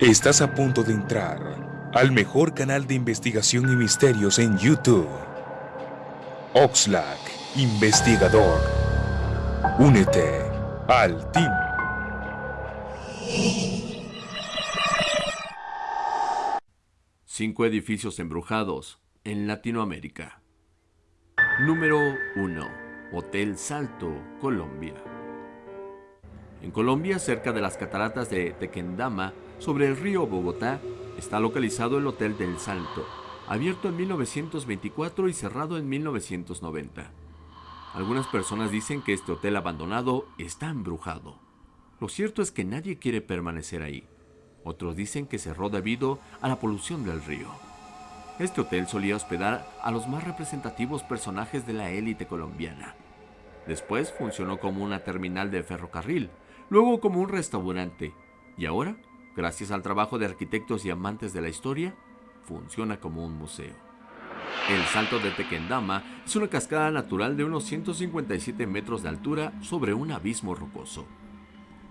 Estás a punto de entrar al mejor canal de investigación y misterios en YouTube. Oxlack, investigador. Únete al team. Cinco edificios embrujados en Latinoamérica. Número 1. Hotel Salto, Colombia. En Colombia, cerca de las cataratas de Tequendama, sobre el río Bogotá, está localizado el Hotel del Salto, abierto en 1924 y cerrado en 1990. Algunas personas dicen que este hotel abandonado está embrujado. Lo cierto es que nadie quiere permanecer ahí. Otros dicen que cerró debido a la polución del río. Este hotel solía hospedar a los más representativos personajes de la élite colombiana. Después funcionó como una terminal de ferrocarril, luego como un restaurante, y ahora gracias al trabajo de arquitectos y amantes de la historia, funciona como un museo. El Salto de Tequendama es una cascada natural de unos 157 metros de altura sobre un abismo rocoso.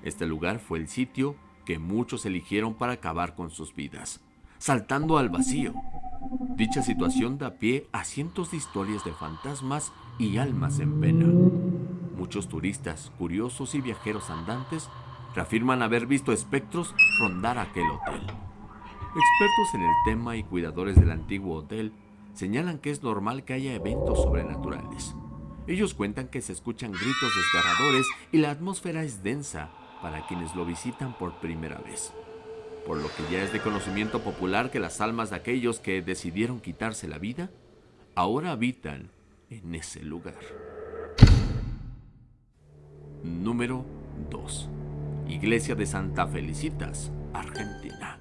Este lugar fue el sitio que muchos eligieron para acabar con sus vidas, saltando al vacío. Dicha situación da pie a cientos de historias de fantasmas y almas en pena. Muchos turistas, curiosos y viajeros andantes reafirman haber visto espectros rondar aquel hotel. Expertos en el tema y cuidadores del antiguo hotel señalan que es normal que haya eventos sobrenaturales. Ellos cuentan que se escuchan gritos desgarradores y la atmósfera es densa para quienes lo visitan por primera vez. Por lo que ya es de conocimiento popular que las almas de aquellos que decidieron quitarse la vida ahora habitan en ese lugar. Número 2. Iglesia de Santa Felicitas, Argentina.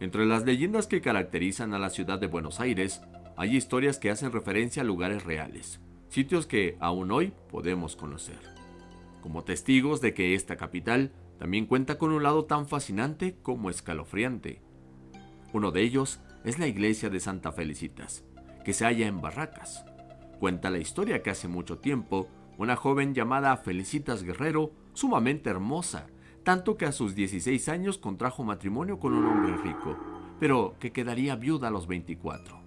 Entre las leyendas que caracterizan a la ciudad de Buenos Aires, hay historias que hacen referencia a lugares reales, sitios que aún hoy podemos conocer. Como testigos de que esta capital también cuenta con un lado tan fascinante como escalofriante. Uno de ellos es la iglesia de Santa Felicitas, que se halla en Barracas. Cuenta la historia que hace mucho tiempo, una joven llamada Felicitas Guerrero sumamente hermosa, tanto que a sus 16 años contrajo matrimonio con un hombre rico, pero que quedaría viuda a los 24.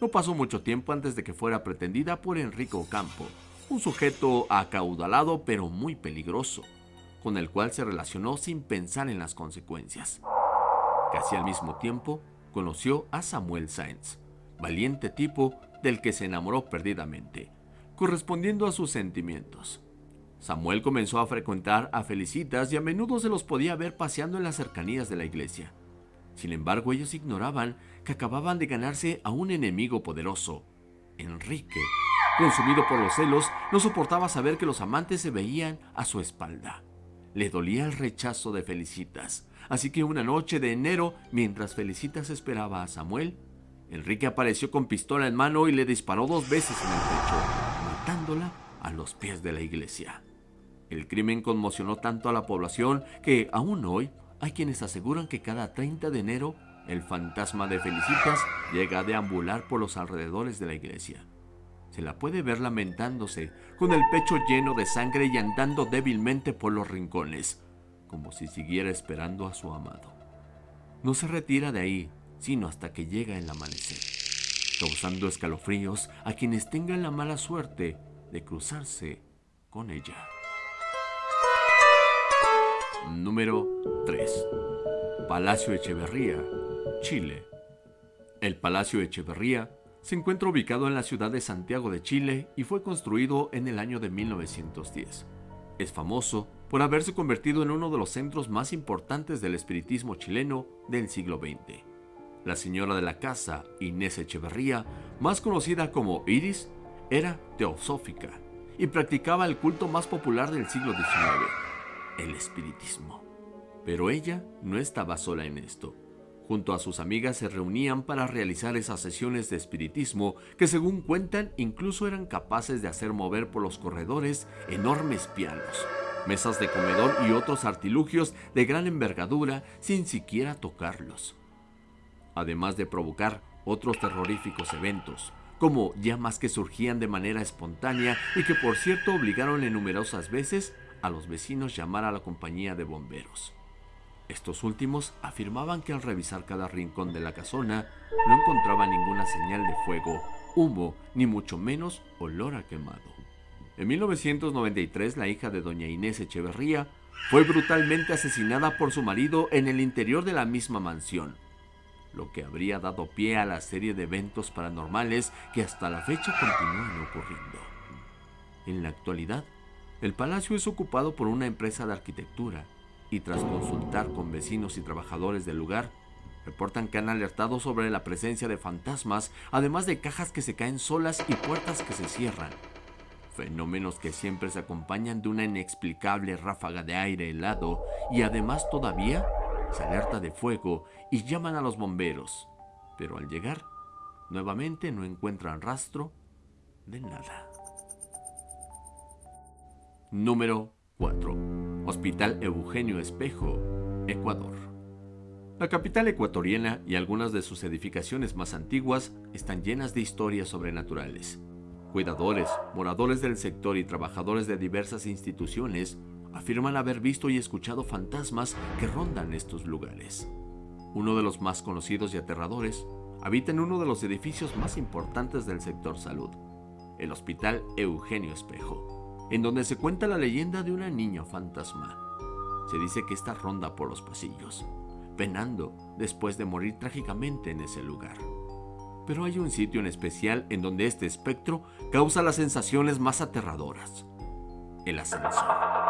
No pasó mucho tiempo antes de que fuera pretendida por Enrico Ocampo, un sujeto acaudalado pero muy peligroso, con el cual se relacionó sin pensar en las consecuencias. Casi al mismo tiempo, conoció a Samuel Sáenz, valiente tipo del que se enamoró perdidamente, correspondiendo a sus sentimientos. Samuel comenzó a frecuentar a Felicitas y a menudo se los podía ver paseando en las cercanías de la iglesia. Sin embargo, ellos ignoraban que acababan de ganarse a un enemigo poderoso, Enrique. Consumido por los celos, no soportaba saber que los amantes se veían a su espalda. Le dolía el rechazo de Felicitas, así que una noche de enero, mientras Felicitas esperaba a Samuel, Enrique apareció con pistola en mano y le disparó dos veces en el pecho, matándola a los pies de la iglesia. El crimen conmocionó tanto a la población que aún hoy hay quienes aseguran que cada 30 de enero el fantasma de Felicitas llega a deambular por los alrededores de la iglesia. Se la puede ver lamentándose, con el pecho lleno de sangre y andando débilmente por los rincones, como si siguiera esperando a su amado. No se retira de ahí, sino hasta que llega el amanecer, causando escalofríos a quienes tengan la mala suerte de cruzarse con ella. Número 3. Palacio Echeverría, Chile. El Palacio Echeverría se encuentra ubicado en la ciudad de Santiago de Chile y fue construido en el año de 1910. Es famoso por haberse convertido en uno de los centros más importantes del espiritismo chileno del siglo XX. La señora de la casa, Inés Echeverría, más conocida como Iris, era teosófica y practicaba el culto más popular del siglo XIX el espiritismo. Pero ella no estaba sola en esto. Junto a sus amigas se reunían para realizar esas sesiones de espiritismo que según cuentan incluso eran capaces de hacer mover por los corredores enormes pianos, mesas de comedor y otros artilugios de gran envergadura sin siquiera tocarlos. Además de provocar otros terroríficos eventos, como llamas que surgían de manera espontánea y que por cierto obligaron en numerosas veces a los vecinos llamar a la compañía de bomberos. Estos últimos afirmaban que al revisar cada rincón de la casona no encontraban ninguna señal de fuego, humo, ni mucho menos olor a quemado. En 1993, la hija de doña Inés Echeverría fue brutalmente asesinada por su marido en el interior de la misma mansión, lo que habría dado pie a la serie de eventos paranormales que hasta la fecha continúan ocurriendo. En la actualidad, el palacio es ocupado por una empresa de arquitectura y tras consultar con vecinos y trabajadores del lugar, reportan que han alertado sobre la presencia de fantasmas, además de cajas que se caen solas y puertas que se cierran. Fenómenos que siempre se acompañan de una inexplicable ráfaga de aire helado y además todavía alerta de fuego y llaman a los bomberos. Pero al llegar, nuevamente no encuentran rastro de nada. Número 4. Hospital Eugenio Espejo, Ecuador. La capital ecuatoriana y algunas de sus edificaciones más antiguas están llenas de historias sobrenaturales. Cuidadores, moradores del sector y trabajadores de diversas instituciones afirman haber visto y escuchado fantasmas que rondan estos lugares. Uno de los más conocidos y aterradores habita en uno de los edificios más importantes del sector salud, el Hospital Eugenio Espejo en donde se cuenta la leyenda de una niña fantasma. Se dice que esta ronda por los pasillos, penando después de morir trágicamente en ese lugar. Pero hay un sitio en especial en donde este espectro causa las sensaciones más aterradoras. El ascensor.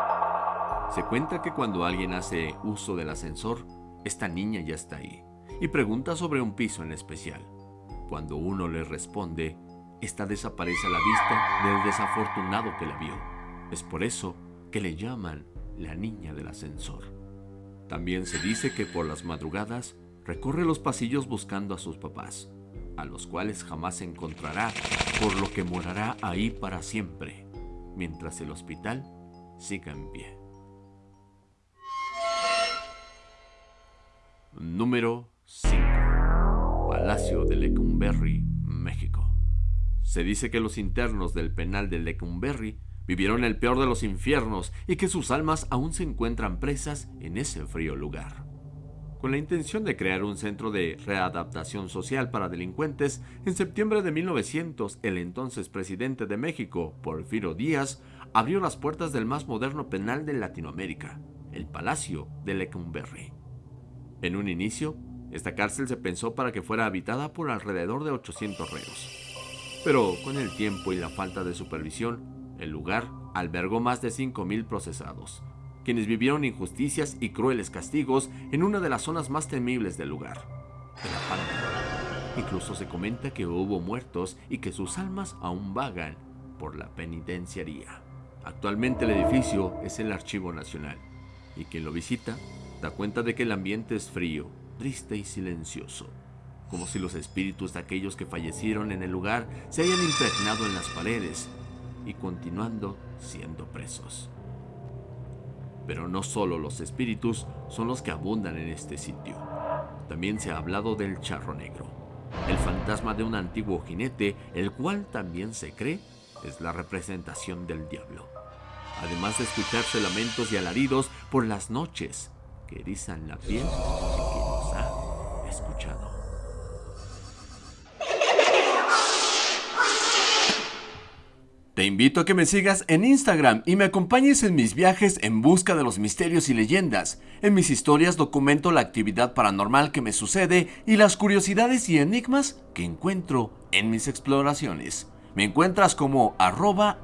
Se cuenta que cuando alguien hace uso del ascensor, esta niña ya está ahí y pregunta sobre un piso en especial. Cuando uno le responde, esta desaparece a la vista del desafortunado que la vio. Es por eso que le llaman la niña del ascensor. También se dice que por las madrugadas recorre los pasillos buscando a sus papás, a los cuales jamás encontrará, por lo que morará ahí para siempre, mientras el hospital siga en pie. Número 5. Palacio de Lecumberri, México. Se dice que los internos del penal de Lecumberri vivieron el peor de los infiernos y que sus almas aún se encuentran presas en ese frío lugar. Con la intención de crear un centro de readaptación social para delincuentes, en septiembre de 1900 el entonces presidente de México, Porfirio Díaz, abrió las puertas del más moderno penal de Latinoamérica, el Palacio de Lecumberri. En un inicio, esta cárcel se pensó para que fuera habitada por alrededor de 800 reos. Pero con el tiempo y la falta de supervisión, el lugar albergó más de 5.000 procesados, quienes vivieron injusticias y crueles castigos en una de las zonas más temibles del lugar, el Pampa. Incluso se comenta que hubo muertos y que sus almas aún vagan por la penitenciaría. Actualmente el edificio es el Archivo Nacional y quien lo visita da cuenta de que el ambiente es frío, triste y silencioso como si los espíritus de aquellos que fallecieron en el lugar se hayan impregnado en las paredes y continuando siendo presos. Pero no solo los espíritus son los que abundan en este sitio. También se ha hablado del charro negro, el fantasma de un antiguo jinete, el cual también se cree es la representación del diablo. Además de escucharse lamentos y alaridos por las noches que erizan la piel que nos ha escuchado. Te invito a que me sigas en Instagram y me acompañes en mis viajes en busca de los misterios y leyendas. En mis historias documento la actividad paranormal que me sucede y las curiosidades y enigmas que encuentro en mis exploraciones. Me encuentras como arroba.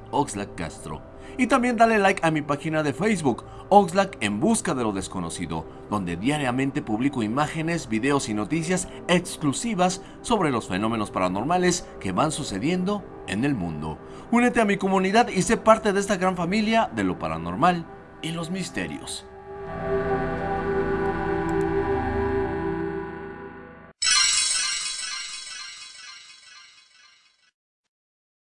Y también dale like a mi página de Facebook, Oxlack en busca de lo desconocido, donde diariamente publico imágenes, videos y noticias exclusivas sobre los fenómenos paranormales que van sucediendo en el mundo. Únete a mi comunidad y sé parte de esta gran familia de lo paranormal y los misterios.